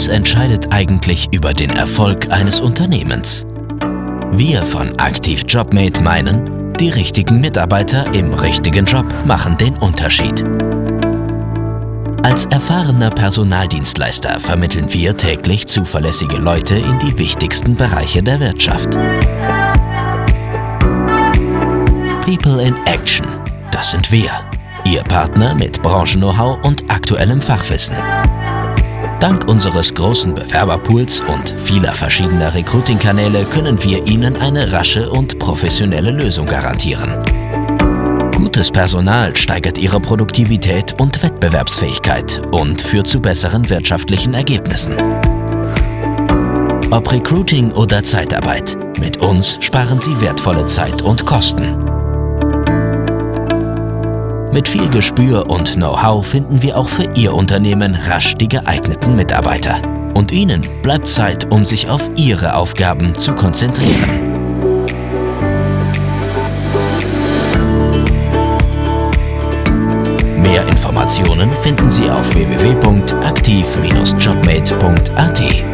Was entscheidet eigentlich über den Erfolg eines Unternehmens? Wir von Aktiv Jobmate meinen, die richtigen Mitarbeiter im richtigen Job machen den Unterschied. Als erfahrener Personaldienstleister vermitteln wir täglich zuverlässige Leute in die wichtigsten Bereiche der Wirtschaft. People in Action, das sind wir. Ihr Partner mit Branchen-Know-how und aktuellem Fachwissen. Dank unseres großen Bewerberpools und vieler verschiedener Recruiting-Kanäle können wir Ihnen eine rasche und professionelle Lösung garantieren. Gutes Personal steigert Ihre Produktivität und Wettbewerbsfähigkeit und führt zu besseren wirtschaftlichen Ergebnissen. Ob Recruiting oder Zeitarbeit, mit uns sparen Sie wertvolle Zeit und Kosten. Mit viel Gespür und Know-how finden wir auch für Ihr Unternehmen rasch die geeigneten Mitarbeiter. Und Ihnen bleibt Zeit, um sich auf Ihre Aufgaben zu konzentrieren. Mehr Informationen finden Sie auf www.aktiv-jobmate.at.